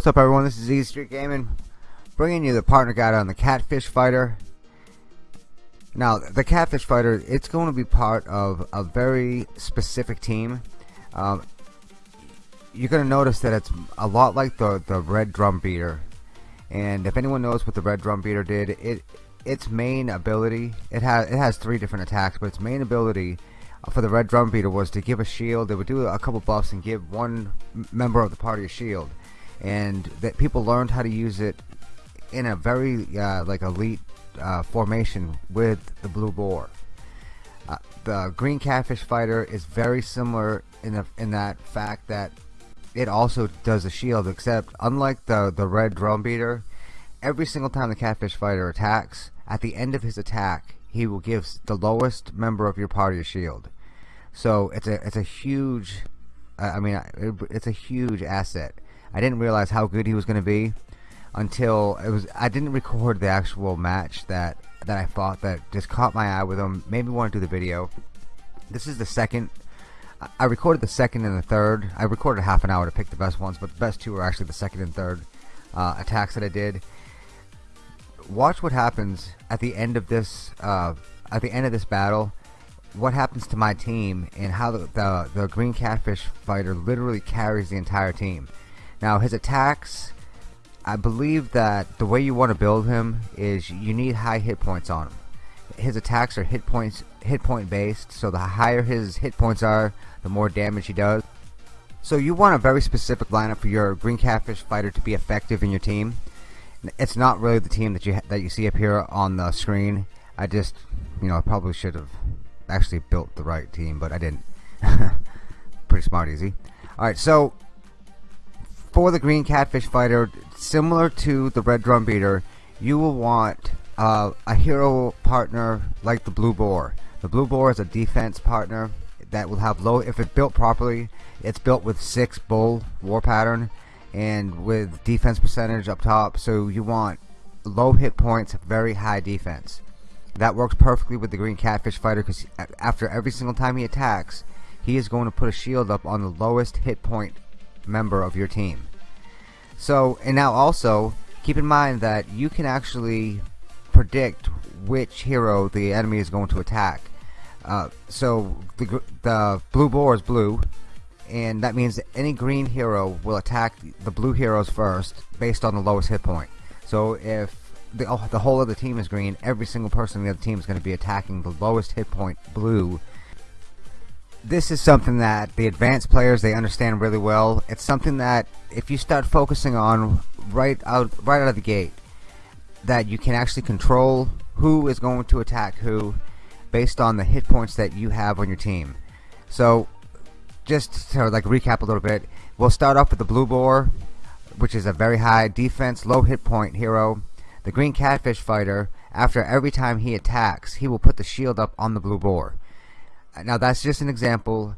What's up everyone, this is Easy Street Gaming bringing you the partner guide on the Catfish Fighter. Now the Catfish Fighter, it's going to be part of a very specific team. Um, you're going to notice that it's a lot like the, the Red Drum Beater and if anyone knows what the Red Drum Beater did, it its main ability, it has it has three different attacks, but its main ability for the Red Drum Beater was to give a shield. They would do a couple buffs and give one member of the party a shield and that people learned how to use it in a very uh, like elite uh, formation with the blue boar. Uh, the green catfish fighter is very similar in the in that fact that it also does a shield except unlike the the red drum beater every single time the catfish fighter attacks at the end of his attack he will give the lowest member of your party a shield so it's a it's a huge I mean it's a huge asset I didn't realize how good he was going to be until it was I didn't record the actual match that that I fought that just caught my eye with him made me want to do the video. This is the second I recorded the second and the third. I recorded half an hour to pick the best ones but the best two are actually the second and third uh, attacks that I did. Watch what happens at the end of this uh, at the end of this battle. What happens to my team and how the, the, the green catfish fighter literally carries the entire team now his attacks, I believe that the way you want to build him is you need high hit points on him. His attacks are hit points, hit point based, so the higher his hit points are, the more damage he does. So you want a very specific lineup for your green catfish fighter to be effective in your team. It's not really the team that you that you see up here on the screen. I just, you know, I probably should have actually built the right team, but I didn't. Pretty smart, easy. All right, so for the green catfish fighter similar to the red drum beater you will want uh, a hero partner like the blue boar the blue boar is a defense partner that will have low if it's built properly it's built with six bull war pattern and with defense percentage up top so you want low hit points very high defense that works perfectly with the green catfish fighter because after every single time he attacks he is going to put a shield up on the lowest hit point member of your team. So, and now also, keep in mind that you can actually predict which hero the enemy is going to attack. Uh, so, the, the blue boar is blue, and that means that any green hero will attack the blue heroes first based on the lowest hit point. So, if the, the whole of the team is green, every single person in the other team is going to be attacking the lowest hit point blue this is something that the advanced players they understand really well. It's something that if you start focusing on right out right out of the gate that you can actually control who is going to attack who based on the hit points that you have on your team. So just to like recap a little bit we'll start off with the blue boar which is a very high defense low hit point hero the green catfish fighter. After every time he attacks he will put the shield up on the blue boar now that's just an example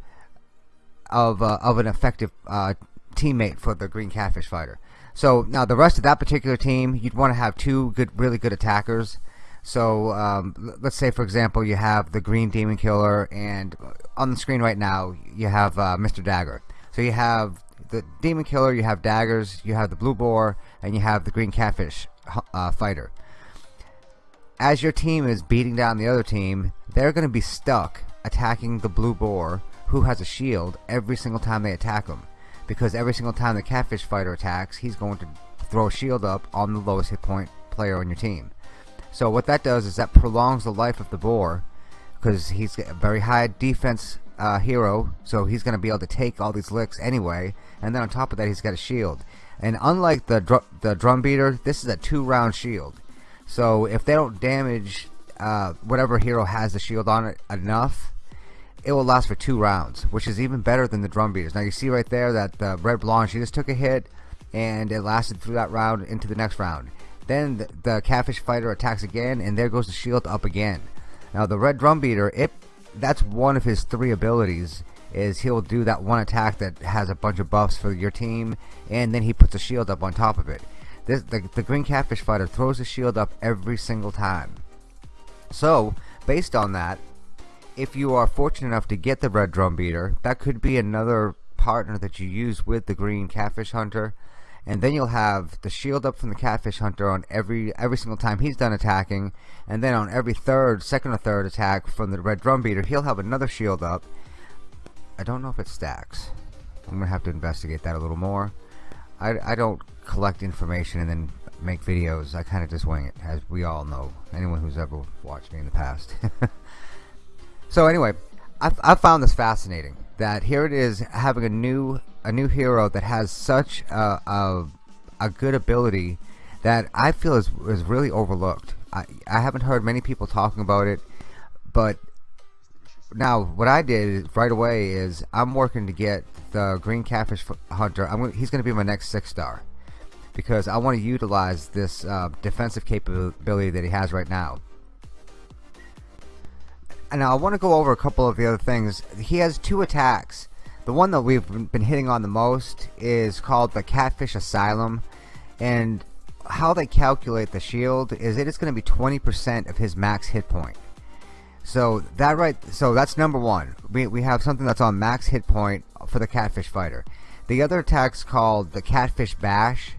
of uh, of an effective uh, teammate for the green catfish fighter. So now the rest of that particular team, you'd want to have two good, really good attackers. So um, let's say, for example, you have the green demon killer, and on the screen right now you have uh, Mr. Dagger. So you have the demon killer, you have daggers, you have the blue boar, and you have the green catfish uh, fighter. As your team is beating down the other team, they're going to be stuck attacking the blue boar who has a shield every single time they attack him. Because every single time the catfish fighter attacks he's going to throw a shield up on the lowest hit point player on your team. So what that does is that prolongs the life of the boar because he's a very high defense uh, hero so he's gonna be able to take all these licks anyway and then on top of that he's got a shield. And unlike the dr the drum beater this is a two round shield. So if they don't damage uh, whatever hero has the shield on it enough it will last for two rounds, which is even better than the drum beaters. Now you see right there that the Red Blonde, she just took a hit and it lasted through that round into the next round. Then the, the Catfish Fighter attacks again and there goes the shield up again. Now the Red Drum Beater, it that's one of his three abilities is he'll do that one attack that has a bunch of buffs for your team and then he puts a shield up on top of it. This, the, the Green Catfish Fighter throws the shield up every single time. So, based on that, if you are fortunate enough to get the red drum beater that could be another partner that you use with the green catfish hunter. And then you'll have the shield up from the catfish hunter on every every single time he's done attacking. And then on every third second or third attack from the red drum beater he'll have another shield up. I don't know if it stacks. I'm gonna have to investigate that a little more. I, I don't collect information and then make videos I kinda just wing it as we all know anyone who's ever watched me in the past. So anyway I've, I've found this fascinating that here it is having a new a new hero that has such a, a, a good ability that I feel is, is really overlooked. I, I haven't heard many people talking about it but now what I did right away is I'm working to get the green catfish hunter. I'm, he's gonna be my next six star because I want to utilize this uh, defensive capability that he has right now and I want to go over a couple of the other things. He has two attacks. The one that we've been hitting on the most is called the Catfish Asylum. And how they calculate the shield is it is going to be 20% of his max hit point. So that right, so that's number one. We, we have something that's on max hit point for the Catfish Fighter. The other attack's called the Catfish Bash.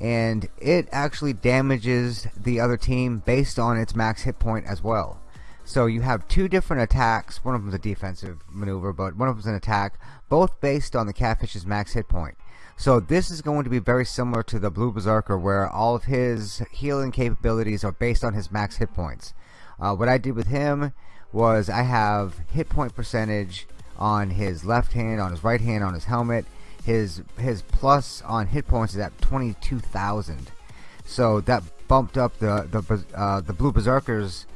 And it actually damages the other team based on its max hit point as well. So you have two different attacks. One of them is a defensive maneuver, but one of them is an attack, both based on the catfish's max hit point. So this is going to be very similar to the Blue Berserker, where all of his healing capabilities are based on his max hit points. Uh, what I did with him was I have hit point percentage on his left hand, on his right hand, on his helmet. His his plus on hit points is at 22,000. So that bumped up the the uh, the Blue Berserker's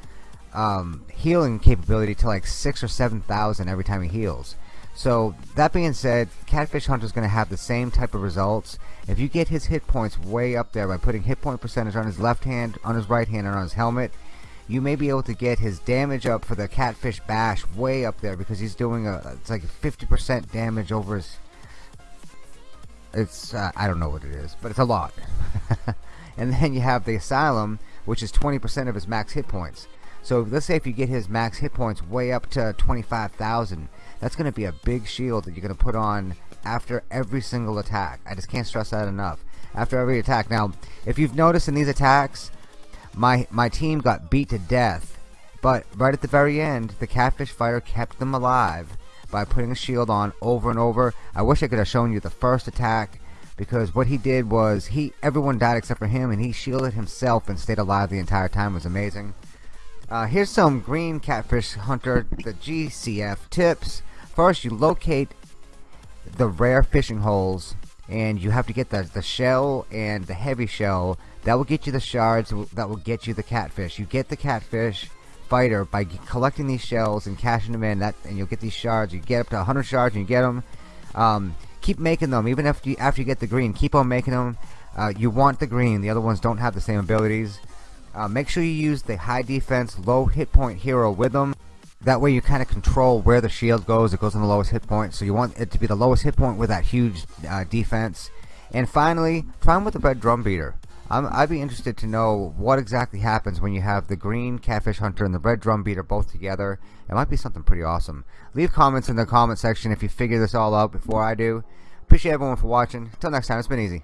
um, healing capability to like six or seven thousand every time he heals. So that being said, Catfish Hunter is going to have the same type of results. If you get his hit points way up there by putting hit point percentage on his left hand, on his right hand, and on his helmet, you may be able to get his damage up for the Catfish Bash way up there because he's doing a it's like 50% damage over his. It's uh, I don't know what it is, but it's a lot. and then you have the Asylum, which is 20% of his max hit points. So let's say if you get his max hit points way up to 25,000, that's going to be a big shield that you're going to put on after every single attack. I just can't stress that enough. After every attack. Now, if you've noticed in these attacks, my my team got beat to death, but right at the very end, the catfish fighter kept them alive by putting a shield on over and over. I wish I could have shown you the first attack because what he did was he everyone died except for him and he shielded himself and stayed alive the entire time. It was amazing. Uh, here's some green catfish hunter, the GCF tips. First, you locate the rare fishing holes, and you have to get the, the shell and the heavy shell. That will get you the shards, that will get you the catfish. You get the catfish fighter by collecting these shells and cashing them in, that, and you'll get these shards. You get up to 100 shards and you get them. Um, keep making them, even after you, after you get the green. Keep on making them. Uh, you want the green. The other ones don't have the same abilities. Uh, make sure you use the high defense, low hit point hero with them. That way you kind of control where the shield goes. It goes on the lowest hit point. So you want it to be the lowest hit point with that huge uh, defense. And finally, try them with the red drum beater. I would be interested to know what exactly happens when you have the green catfish hunter and the red drum beater both together. It might be something pretty awesome. Leave comments in the comment section if you figure this all out before I do. Appreciate everyone for watching. Until next time, it's been easy.